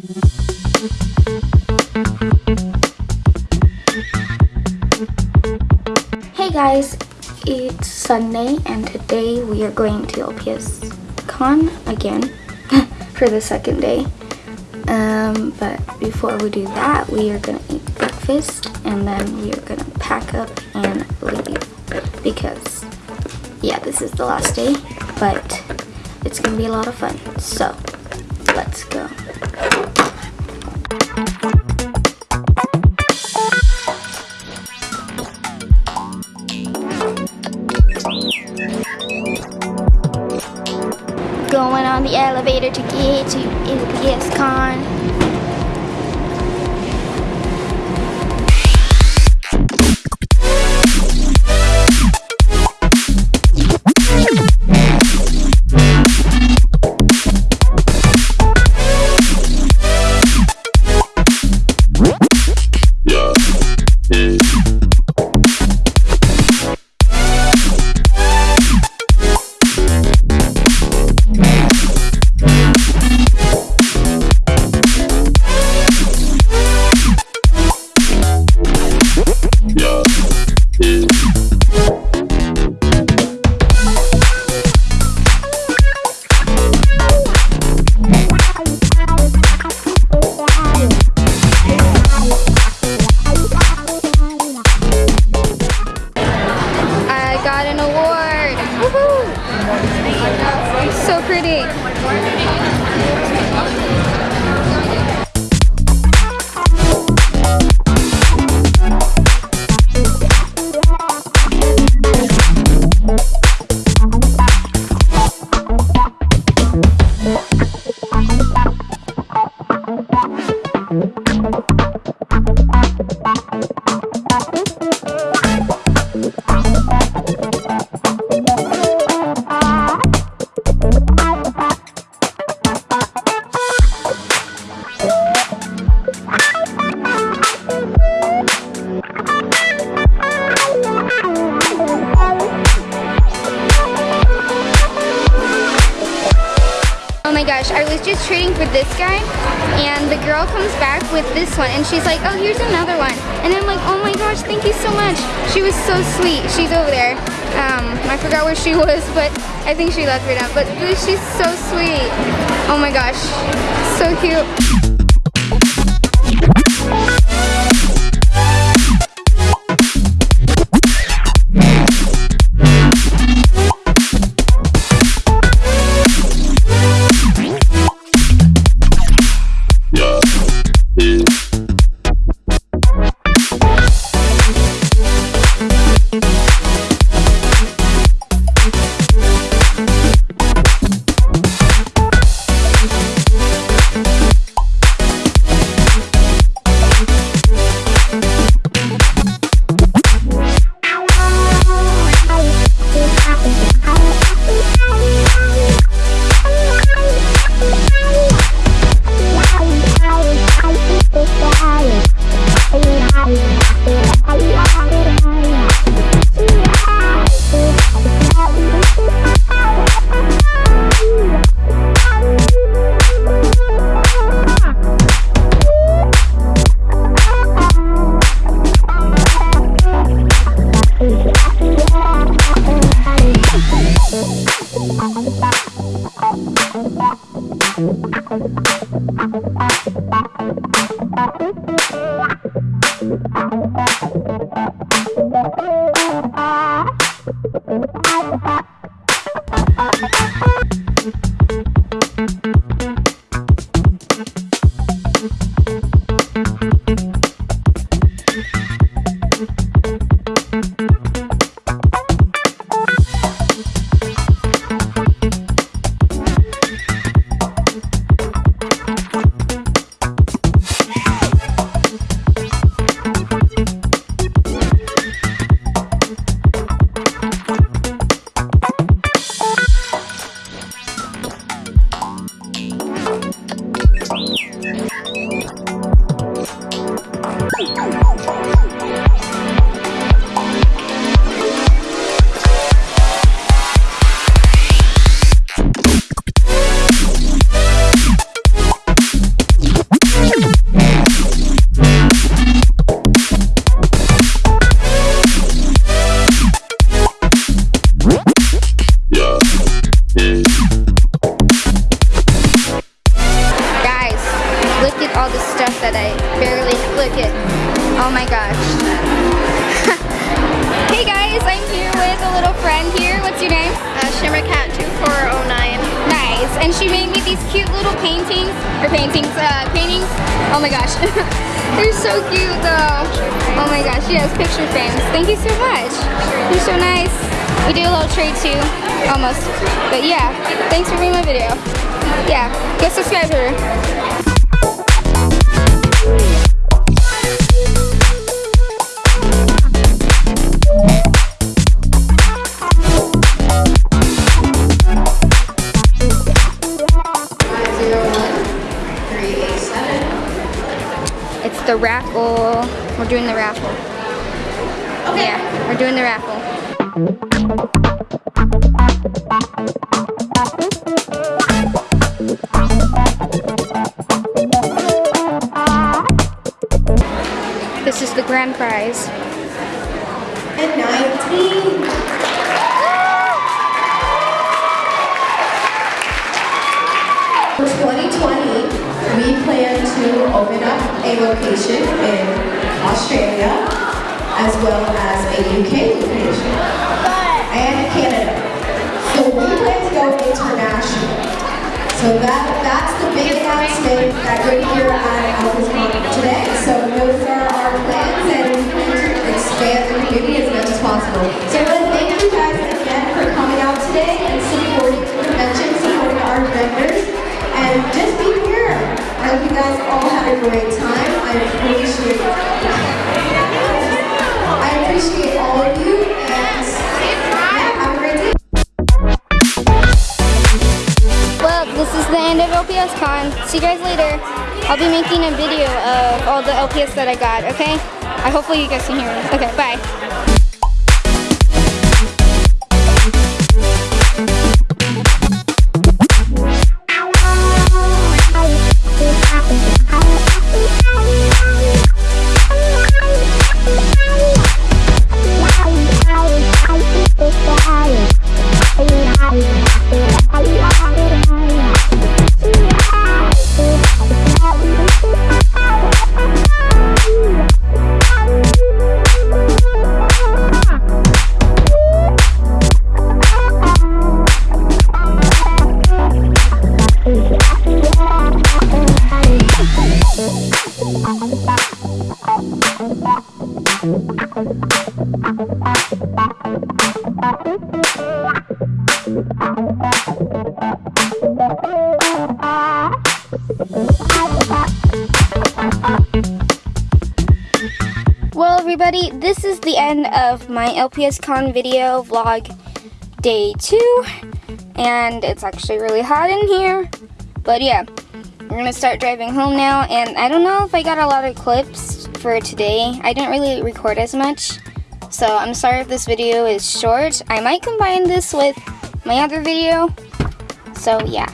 Hey guys, it's Sunday and today we are going to LPS Con again for the second day. Um, but before we do that, we are gonna eat breakfast and then we are gonna pack up and leave because yeah, this is the last day, but it's gonna be a lot of fun. So let's go. Going on the elevator to get to LPS Con. So pretty. This guy and the girl comes back with this one and she's like, oh, here's another one. And I'm like, oh my gosh, thank you so much. She was so sweet. She's over there. Um, I forgot where she was, but I think she left right now. But she's so sweet. Oh my gosh, so cute. out the box. Look at all the stuff that I barely look at. Oh my gosh. hey guys, I'm here with a little friend here. What's your name? Uh, Shimmercat2409. Nice. And she made me these cute little paintings, or paintings, uh, paintings. Oh my gosh. They're so cute though. Oh my gosh, yes, picture frames. Thank you so much. You're so nice. We do a little trade too, almost. But yeah, thanks for being my video. Yeah, go subscribe to her. We're doing the raffle. Yeah, we're doing the raffle. This is the grand prize. and 19. For 2020, we plan to open up a location in Australia as well as a UK location and Canada. So we plan to go international. So that that's the big announcement that we're here at Alpha's today. So those are our plans and we plan to expand the community as much as possible. So this is the end of LPS Con. See you guys later. I'll be making a video of all the LPS that I got, okay? I hopefully you guys can hear me. Okay, bye. Well, everybody, this is the end of my LPS Con video vlog day two. And it's actually really hot in here. But yeah, we're gonna start driving home now. And I don't know if I got a lot of clips for today. I didn't really record as much. So I'm sorry if this video is short. I might combine this with my other video. So yeah.